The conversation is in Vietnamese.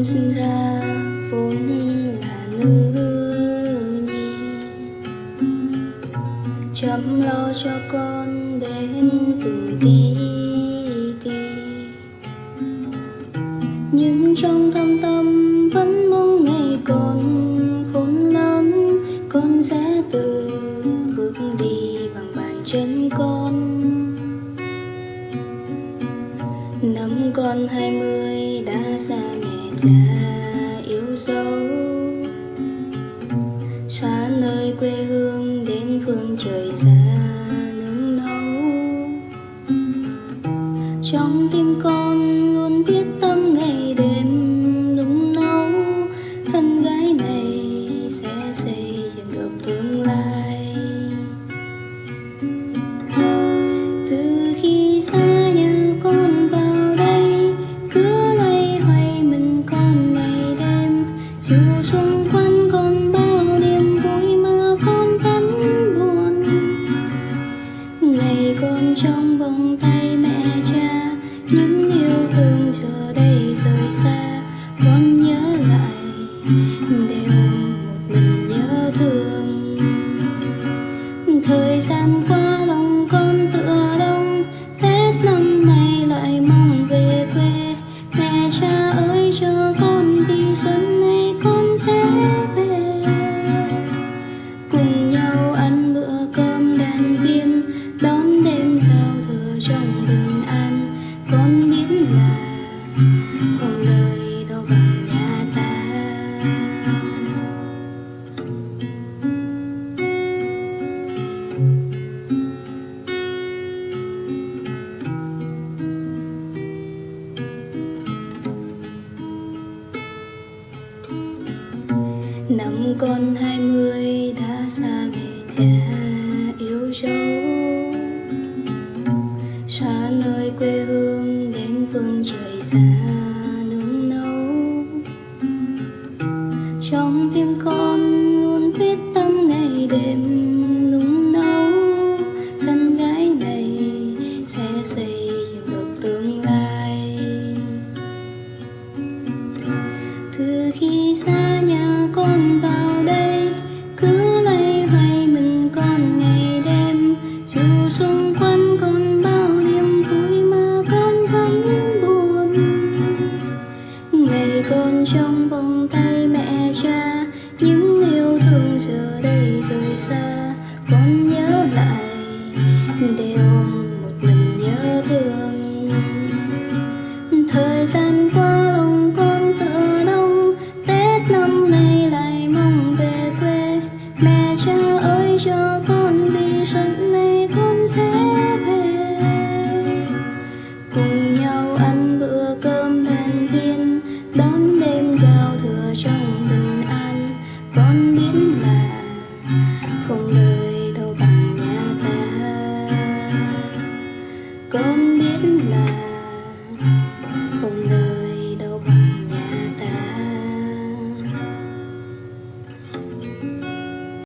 con sinh ra vốn là nữ nhi. Chăm lo cho con đến từng tí tí nhưng trong năm con hai mươi đã xa mẹ cha yêu dấu. Xa nơi quê hương đến phương trời xa nương nấu. Trong tim con năm con hai mươi đã xa mẹ cha yêu dấu. Xa nơi quê hương đến phương trời xa. Con vào đây. Cứ loay hoay mình con ngày đêm. Dù xung quanh còn bao niềm vui mà con vẫn buồn. Ngày con trong vòng tay mẹ cha, những yêu thương giờ đây rời xa. Con nhớ lại, đều